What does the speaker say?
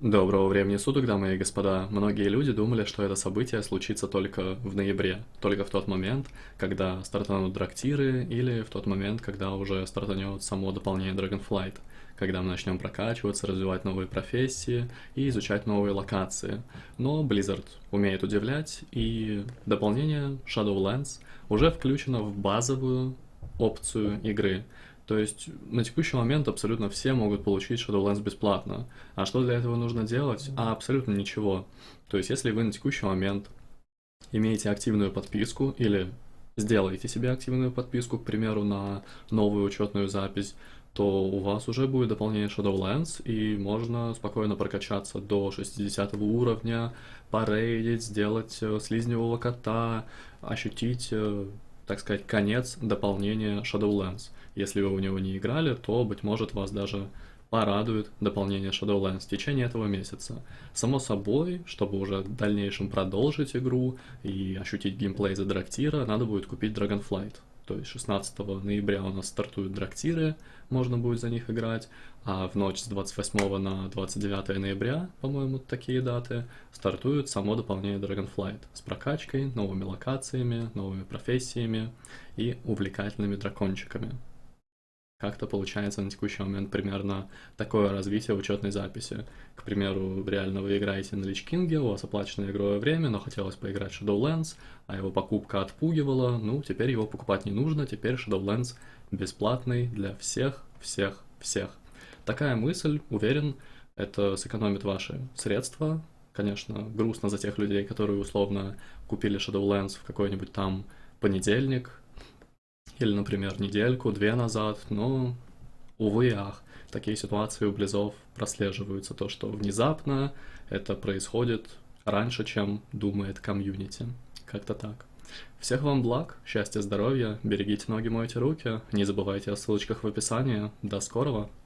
Доброго времени суток, дамы и господа. Многие люди думали, что это событие случится только в ноябре, только в тот момент, когда стартанут драктиры, или в тот момент, когда уже стартанет само дополнение Dragonflight, когда мы начнем прокачиваться, развивать новые профессии и изучать новые локации. Но Blizzard умеет удивлять, и дополнение Shadowlands уже включено в базовую опцию игры — то есть на текущий момент абсолютно все могут получить Shadowlands бесплатно. А что для этого нужно делать? А абсолютно ничего. То есть если вы на текущий момент имеете активную подписку или сделаете себе активную подписку, к примеру, на новую учетную запись, то у вас уже будет дополнение Shadowlands, и можно спокойно прокачаться до 60 уровня, порейдить, сделать э, слизневого кота, ощутить э, так сказать, конец дополнения Shadowlands. Если вы в него не играли, то, быть может, вас даже порадует дополнение Shadowlands в течение этого месяца. Само собой, чтобы уже в дальнейшем продолжить игру и ощутить геймплей за Драктира, надо будет купить Dragonflight. То есть 16 ноября у нас стартуют Драктиры, можно будет за них играть, а в ночь с 28 на 29 ноября, по-моему, такие даты, стартует само дополнение Dragonflight с прокачкой, новыми локациями, новыми профессиями и увлекательными дракончиками. Как-то получается на текущий момент примерно такое развитие учетной записи. К примеру, реально вы играете на Лич Кинге, у вас оплачено игровое время, но хотелось поиграть Shadowlands, а его покупка отпугивала, ну, теперь его покупать не нужно, теперь Shadowlands бесплатный для всех, всех, всех. Такая мысль, уверен, это сэкономит ваши средства. Конечно, грустно за тех людей, которые условно купили Shadowlands в какой-нибудь там понедельник, или, например, недельку, две назад, но, увы и ах, такие ситуации у Близов прослеживаются, то, что внезапно это происходит раньше, чем думает комьюнити. Как-то так. Всех вам благ, счастья, здоровья, берегите ноги, мойте руки, не забывайте о ссылочках в описании. До скорого!